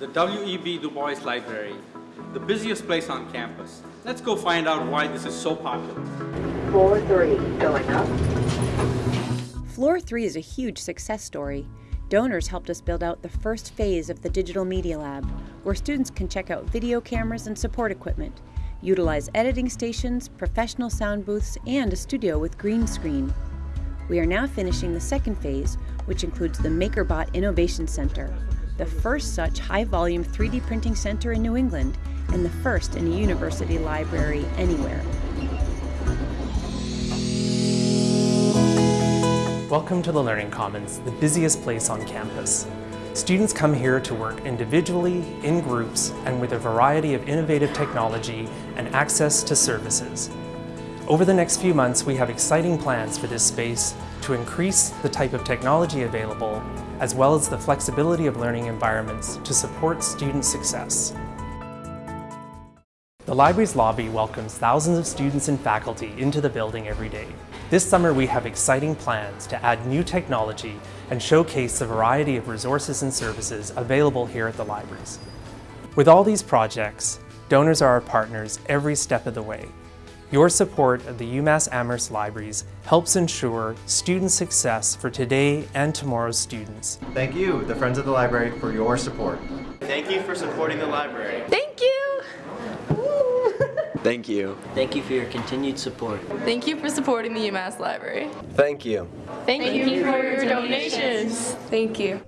the W.E.B. Du Bois Library, the busiest place on campus. Let's go find out why this is so popular. Floor three, going up. Floor 3 is a huge success story. Donors helped us build out the first phase of the Digital Media Lab, where students can check out video cameras and support equipment, utilize editing stations, professional sound booths, and a studio with green screen. We are now finishing the second phase, which includes the MakerBot Innovation Center, the first such high-volume 3D printing center in New England, and the first in a university library anywhere. Welcome to the Learning Commons, the busiest place on campus. Students come here to work individually, in groups, and with a variety of innovative technology and access to services. Over the next few months, we have exciting plans for this space to increase the type of technology available, as well as the flexibility of learning environments to support student success. The library's lobby welcomes thousands of students and faculty into the building every day. This summer we have exciting plans to add new technology and showcase the variety of resources and services available here at the libraries. With all these projects, donors are our partners every step of the way. Your support of the UMass Amherst Libraries helps ensure student success for today and tomorrow's students. Thank you, the Friends of the Library, for your support. Thank you for supporting the library. Thank you! Thank you. Thank you for your continued support. Thank you for supporting the UMass Library. Thank you. Thank, Thank you, you for your donations. Thank you.